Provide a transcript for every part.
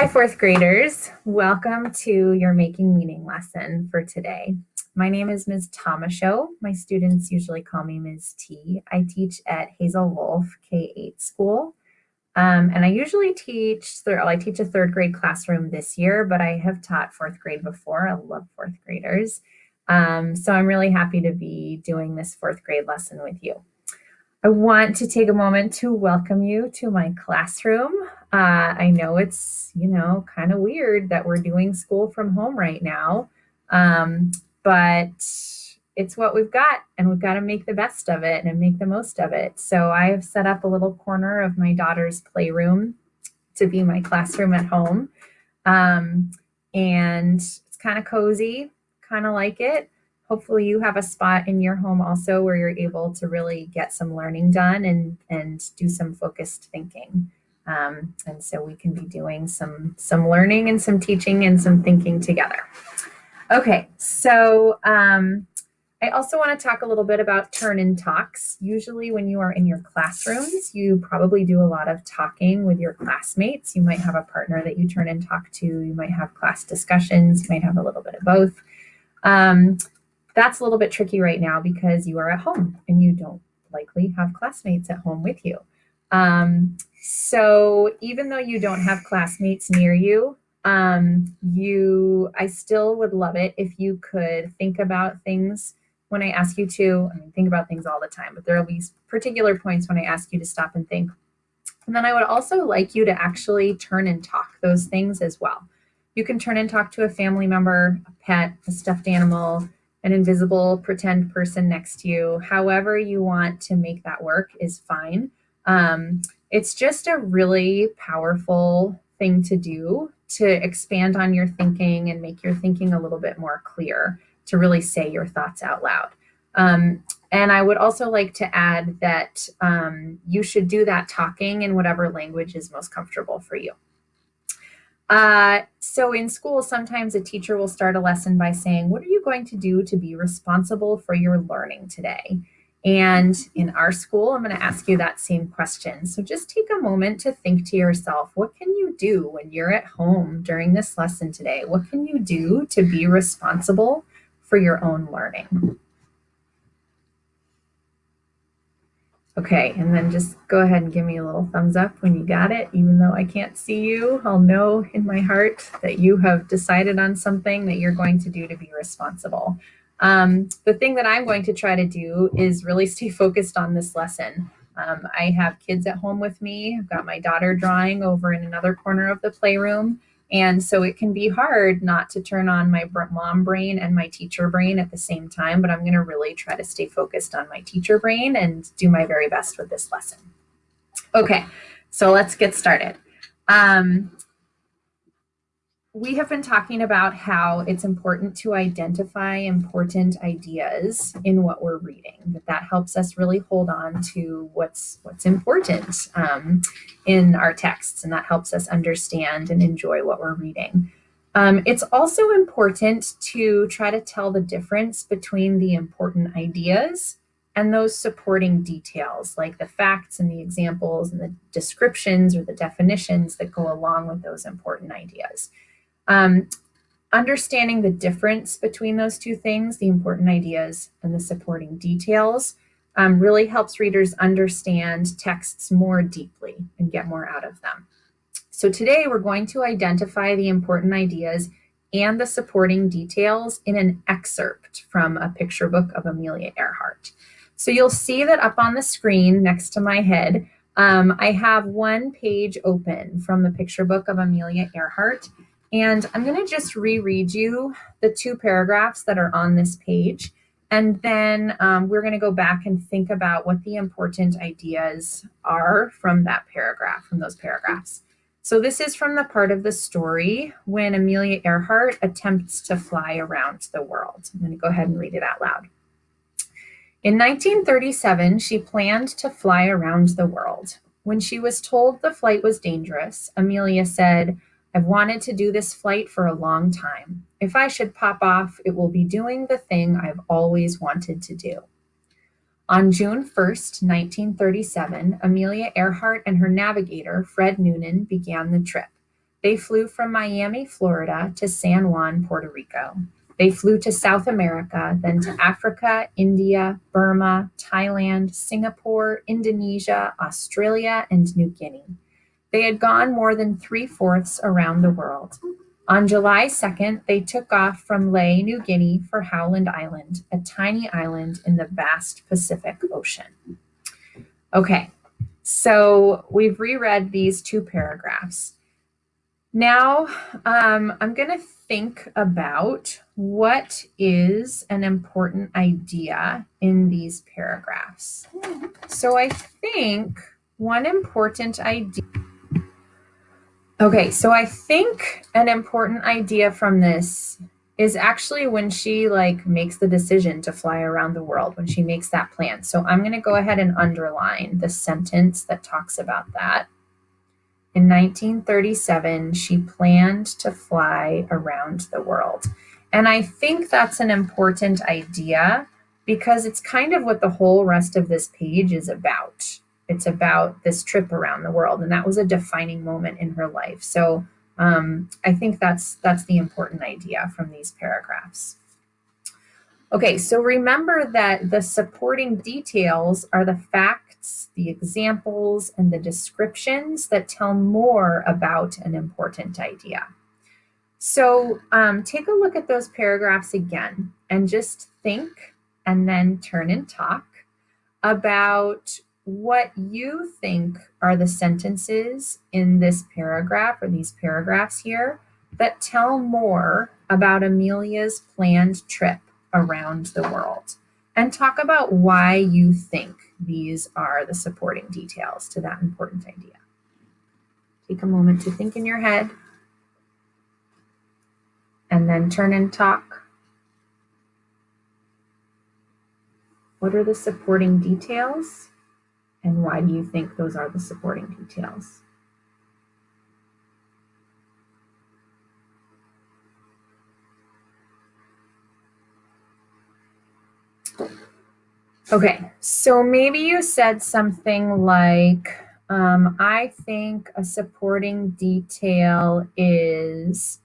Hi, fourth graders. Welcome to your Making Meaning lesson for today. My name is Ms. Tomashow. My students usually call me Ms. T. I teach at Hazel Wolf K-8 school. Um, and I usually teach, well, I teach a third grade classroom this year, but I have taught fourth grade before. I love fourth graders. Um, so I'm really happy to be doing this fourth grade lesson with you. I want to take a moment to welcome you to my classroom. Uh, I know it's, you know, kind of weird that we're doing school from home right now, um, but it's what we've got and we've got to make the best of it and make the most of it. So I have set up a little corner of my daughter's playroom to be my classroom at home. Um, and it's kind of cozy, kind of like it hopefully you have a spot in your home also where you're able to really get some learning done and, and do some focused thinking. Um, and so we can be doing some, some learning and some teaching and some thinking together. Okay, so um, I also want to talk a little bit about turn-and-talks. Usually when you are in your classrooms, you probably do a lot of talking with your classmates. You might have a partner that you turn and talk to. You might have class discussions. You might have a little bit of both. Um, that's a little bit tricky right now because you are at home and you don't likely have classmates at home with you. Um, so even though you don't have classmates near you, um, you, I still would love it if you could think about things when I ask you to, I mean, think about things all the time, but there will be particular points when I ask you to stop and think. And then I would also like you to actually turn and talk those things as well. You can turn and talk to a family member, a pet, a stuffed animal, an invisible pretend person next to you. However you want to make that work is fine. Um, it's just a really powerful thing to do to expand on your thinking and make your thinking a little bit more clear to really say your thoughts out loud. Um, and I would also like to add that um, you should do that talking in whatever language is most comfortable for you. Uh, so in school, sometimes a teacher will start a lesson by saying, what are you going to do to be responsible for your learning today? And in our school, I'm going to ask you that same question. So just take a moment to think to yourself, what can you do when you're at home during this lesson today? What can you do to be responsible for your own learning? Okay, and then just go ahead and give me a little thumbs up when you got it. Even though I can't see you, I'll know in my heart that you have decided on something that you're going to do to be responsible. Um, the thing that I'm going to try to do is really stay focused on this lesson. Um, I have kids at home with me. I've got my daughter drawing over in another corner of the playroom. And so it can be hard not to turn on my mom brain and my teacher brain at the same time, but I'm going to really try to stay focused on my teacher brain and do my very best with this lesson. Okay, so let's get started. Um, we have been talking about how it's important to identify important ideas in what we're reading, that that helps us really hold on to what's, what's important um, in our texts, and that helps us understand and enjoy what we're reading. Um, it's also important to try to tell the difference between the important ideas and those supporting details, like the facts and the examples and the descriptions or the definitions that go along with those important ideas. Um, understanding the difference between those two things, the important ideas and the supporting details, um, really helps readers understand texts more deeply and get more out of them. So today we're going to identify the important ideas and the supporting details in an excerpt from a picture book of Amelia Earhart. So you'll see that up on the screen next to my head, um, I have one page open from the picture book of Amelia Earhart. And I'm going to just reread you the two paragraphs that are on this page. And then um, we're going to go back and think about what the important ideas are from that paragraph, from those paragraphs. So this is from the part of the story when Amelia Earhart attempts to fly around the world. I'm going to go ahead and read it out loud. In 1937, she planned to fly around the world. When she was told the flight was dangerous, Amelia said, I've wanted to do this flight for a long time. If I should pop off, it will be doing the thing I've always wanted to do. On June 1st, 1937, Amelia Earhart and her navigator, Fred Noonan, began the trip. They flew from Miami, Florida to San Juan, Puerto Rico. They flew to South America, then to Africa, India, Burma, Thailand, Singapore, Indonesia, Australia, and New Guinea. They had gone more than three fourths around the world. On July 2nd, they took off from Lae, New Guinea for Howland Island, a tiny island in the vast Pacific Ocean. Okay, so we've reread these two paragraphs. Now um, I'm going to think about what is an important idea in these paragraphs. So I think one important idea Okay, so I think an important idea from this is actually when she like makes the decision to fly around the world, when she makes that plan. So I'm going to go ahead and underline the sentence that talks about that. In 1937, she planned to fly around the world. And I think that's an important idea because it's kind of what the whole rest of this page is about. It's about this trip around the world, and that was a defining moment in her life. So um, I think that's that's the important idea from these paragraphs. Okay, so remember that the supporting details are the facts, the examples, and the descriptions that tell more about an important idea. So um, take a look at those paragraphs again and just think and then turn and talk about what you think are the sentences in this paragraph or these paragraphs here that tell more about Amelia's planned trip around the world and talk about why you think these are the supporting details to that important idea. Take a moment to think in your head and then turn and talk. What are the supporting details? And why do you think those are the supporting details? Okay, so maybe you said something like, um, I think a supporting detail is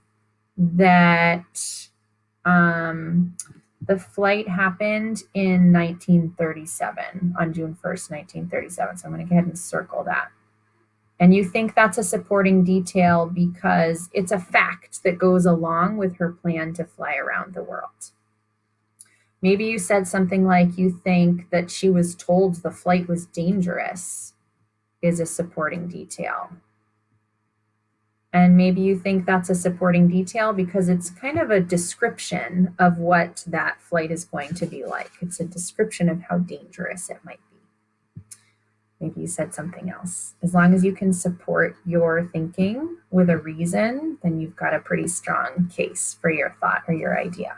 that um, the flight happened in 1937, on June 1st, 1937. So I'm going to go ahead and circle that. And you think that's a supporting detail because it's a fact that goes along with her plan to fly around the world. Maybe you said something like you think that she was told the flight was dangerous is a supporting detail. And maybe you think that's a supporting detail because it's kind of a description of what that flight is going to be like. It's a description of how dangerous it might be. Maybe you said something else. As long as you can support your thinking with a reason, then you've got a pretty strong case for your thought or your idea.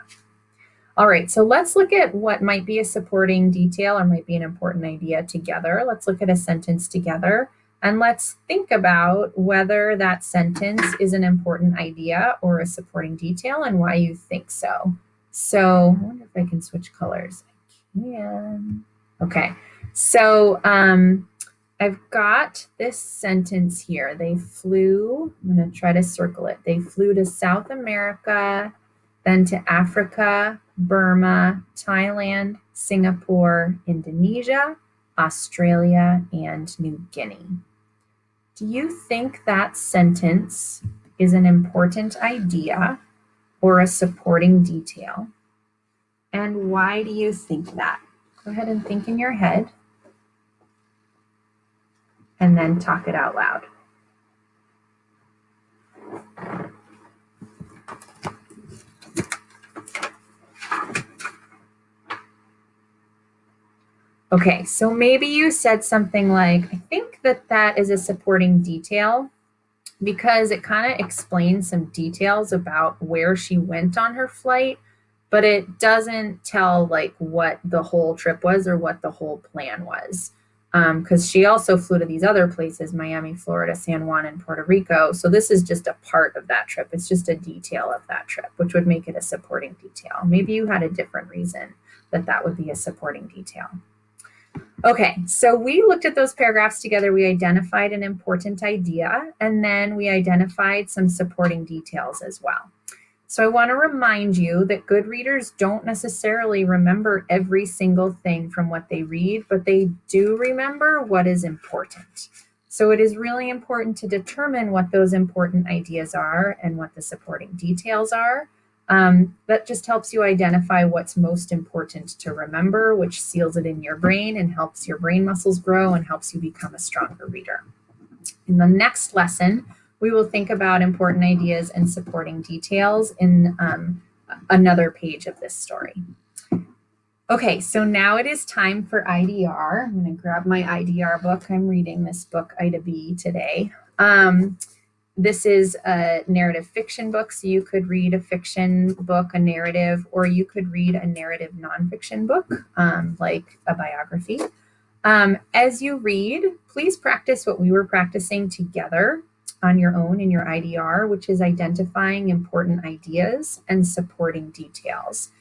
All right, so let's look at what might be a supporting detail or might be an important idea together. Let's look at a sentence together. And let's think about whether that sentence is an important idea or a supporting detail and why you think so. So I wonder if I can switch colors. I can. Okay, so um, I've got this sentence here. They flew, I'm gonna try to circle it. They flew to South America, then to Africa, Burma, Thailand, Singapore, Indonesia, Australia, and New Guinea. Do you think that sentence is an important idea or a supporting detail? And why do you think that? Go ahead and think in your head and then talk it out loud. Okay, so maybe you said something like, I think that that is a supporting detail because it kind of explains some details about where she went on her flight, but it doesn't tell like what the whole trip was or what the whole plan was. Because um, she also flew to these other places, Miami, Florida, San Juan, and Puerto Rico. So this is just a part of that trip. It's just a detail of that trip, which would make it a supporting detail. Maybe you had a different reason that that would be a supporting detail. Okay, so we looked at those paragraphs together. We identified an important idea, and then we identified some supporting details as well. So I want to remind you that good readers don't necessarily remember every single thing from what they read, but they do remember what is important. So it is really important to determine what those important ideas are and what the supporting details are. Um, that just helps you identify what's most important to remember, which seals it in your brain and helps your brain muscles grow and helps you become a stronger reader. In the next lesson, we will think about important ideas and supporting details in um, another page of this story. Okay, so now it is time for IDR. I'm going to grab my IDR book. I'm reading this book, Ida B, today. Um, this is a narrative fiction book, so you could read a fiction book, a narrative, or you could read a narrative nonfiction book, um, like a biography. Um, as you read, please practice what we were practicing together on your own in your IDR, which is identifying important ideas and supporting details.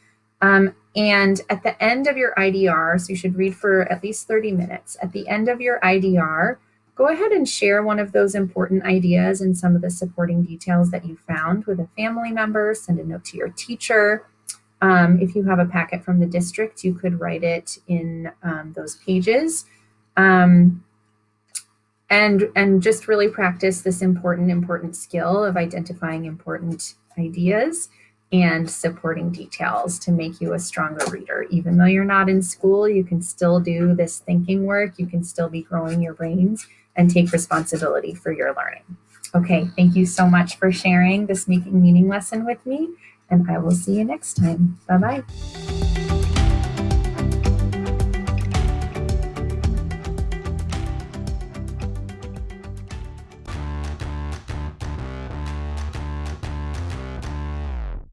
Um, and at the end of your IDR, so you should read for at least 30 minutes, at the end of your IDR, go ahead and share one of those important ideas and some of the supporting details that you found with a family member, send a note to your teacher. Um, if you have a packet from the district, you could write it in um, those pages. Um, and, and just really practice this important, important skill of identifying important ideas and supporting details to make you a stronger reader. Even though you're not in school, you can still do this thinking work. You can still be growing your brains and take responsibility for your learning. Okay, thank you so much for sharing this making meaning lesson with me, and I will see you next time. Bye-bye.